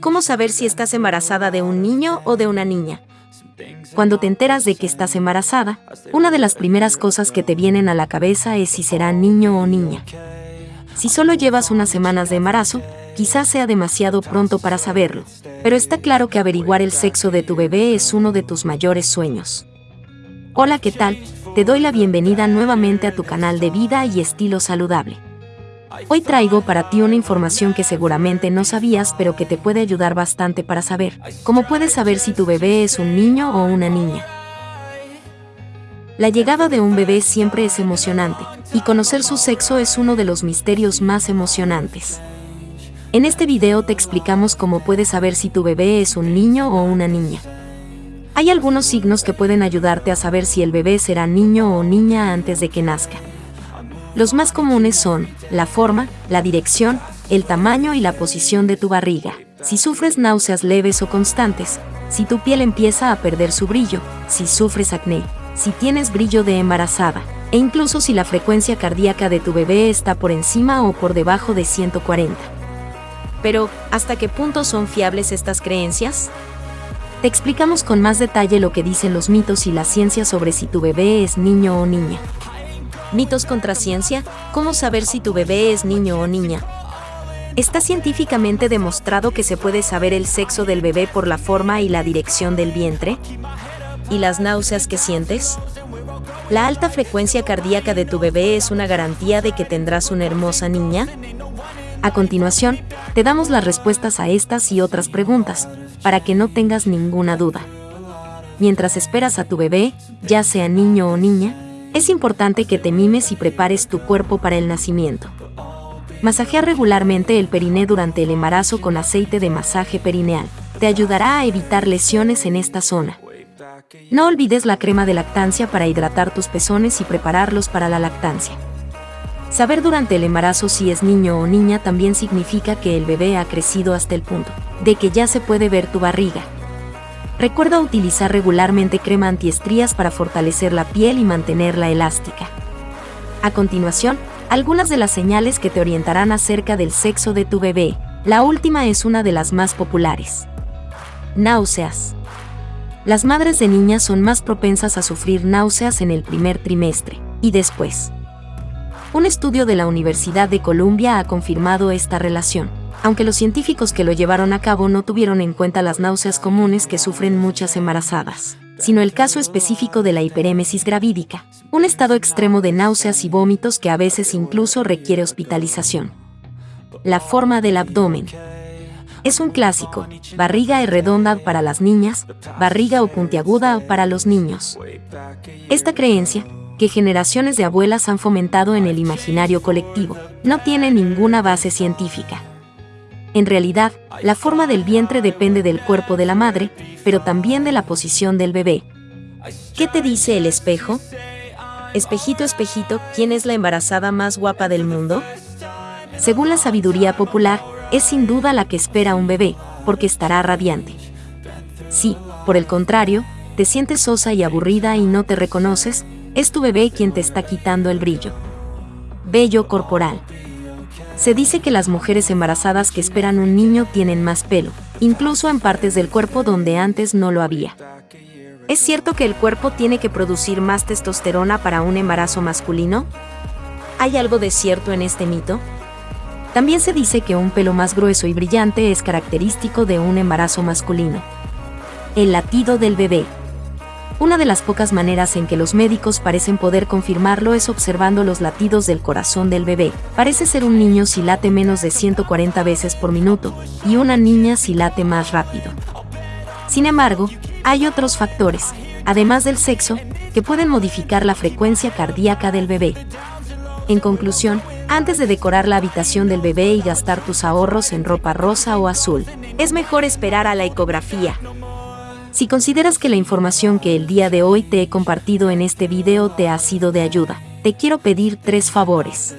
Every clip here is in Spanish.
¿Cómo saber si estás embarazada de un niño o de una niña? Cuando te enteras de que estás embarazada, una de las primeras cosas que te vienen a la cabeza es si será niño o niña. Si solo llevas unas semanas de embarazo, quizás sea demasiado pronto para saberlo, pero está claro que averiguar el sexo de tu bebé es uno de tus mayores sueños. Hola, ¿qué tal? Te doy la bienvenida nuevamente a tu canal de vida y estilo saludable. Hoy traigo para ti una información que seguramente no sabías pero que te puede ayudar bastante para saber cómo puedes saber si tu bebé es un niño o una niña. La llegada de un bebé siempre es emocionante, y conocer su sexo es uno de los misterios más emocionantes. En este video te explicamos cómo puedes saber si tu bebé es un niño o una niña. Hay algunos signos que pueden ayudarte a saber si el bebé será niño o niña antes de que nazca. Los más comunes son la forma, la dirección, el tamaño y la posición de tu barriga. Si sufres náuseas leves o constantes, si tu piel empieza a perder su brillo, si sufres acné, si tienes brillo de embarazada, e incluso si la frecuencia cardíaca de tu bebé está por encima o por debajo de 140. Pero, ¿hasta qué punto son fiables estas creencias? Te explicamos con más detalle lo que dicen los mitos y la ciencia sobre si tu bebé es niño o niña. Mitos contra ciencia, ¿cómo saber si tu bebé es niño o niña? Está científicamente demostrado que se puede saber el sexo del bebé por la forma y la dirección del vientre. ¿Y las náuseas que sientes? ¿La alta frecuencia cardíaca de tu bebé es una garantía de que tendrás una hermosa niña? A continuación, te damos las respuestas a estas y otras preguntas, para que no tengas ninguna duda. Mientras esperas a tu bebé, ya sea niño o niña, es importante que te mimes y prepares tu cuerpo para el nacimiento. Masajear regularmente el periné durante el embarazo con aceite de masaje perineal. Te ayudará a evitar lesiones en esta zona. No olvides la crema de lactancia para hidratar tus pezones y prepararlos para la lactancia. Saber durante el embarazo si es niño o niña también significa que el bebé ha crecido hasta el punto de que ya se puede ver tu barriga, Recuerda utilizar regularmente crema antiestrías para fortalecer la piel y mantenerla elástica. A continuación, algunas de las señales que te orientarán acerca del sexo de tu bebé. La última es una de las más populares. Náuseas. Las madres de niñas son más propensas a sufrir náuseas en el primer trimestre y después. Un estudio de la Universidad de Columbia ha confirmado esta relación aunque los científicos que lo llevaron a cabo no tuvieron en cuenta las náuseas comunes que sufren muchas embarazadas, sino el caso específico de la hiperémesis gravídica, un estado extremo de náuseas y vómitos que a veces incluso requiere hospitalización. La forma del abdomen. Es un clásico, barriga redonda para las niñas, barriga o puntiaguda para los niños. Esta creencia, que generaciones de abuelas han fomentado en el imaginario colectivo, no tiene ninguna base científica. En realidad, la forma del vientre depende del cuerpo de la madre, pero también de la posición del bebé. ¿Qué te dice el espejo? Espejito, espejito, ¿quién es la embarazada más guapa del mundo? Según la sabiduría popular, es sin duda la que espera un bebé, porque estará radiante. Si, por el contrario, te sientes sosa y aburrida y no te reconoces, es tu bebé quien te está quitando el brillo. Bello corporal. Se dice que las mujeres embarazadas que esperan un niño tienen más pelo, incluso en partes del cuerpo donde antes no lo había. ¿Es cierto que el cuerpo tiene que producir más testosterona para un embarazo masculino? ¿Hay algo de cierto en este mito? También se dice que un pelo más grueso y brillante es característico de un embarazo masculino. El latido del bebé. Una de las pocas maneras en que los médicos parecen poder confirmarlo es observando los latidos del corazón del bebé. Parece ser un niño si late menos de 140 veces por minuto y una niña si late más rápido. Sin embargo, hay otros factores, además del sexo, que pueden modificar la frecuencia cardíaca del bebé. En conclusión, antes de decorar la habitación del bebé y gastar tus ahorros en ropa rosa o azul, es mejor esperar a la ecografía, si consideras que la información que el día de hoy te he compartido en este video te ha sido de ayuda, te quiero pedir tres favores.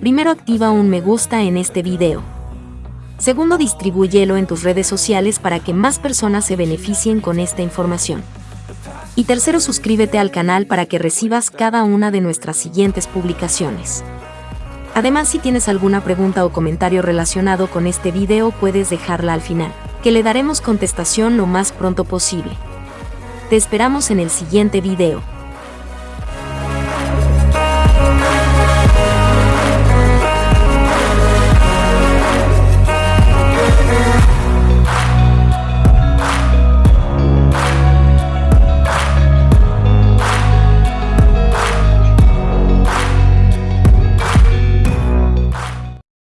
Primero activa un me gusta en este video. Segundo distribúyelo en tus redes sociales para que más personas se beneficien con esta información. Y tercero suscríbete al canal para que recibas cada una de nuestras siguientes publicaciones. Además, si tienes alguna pregunta o comentario relacionado con este video, puedes dejarla al final, que le daremos contestación lo más pronto posible. Te esperamos en el siguiente video.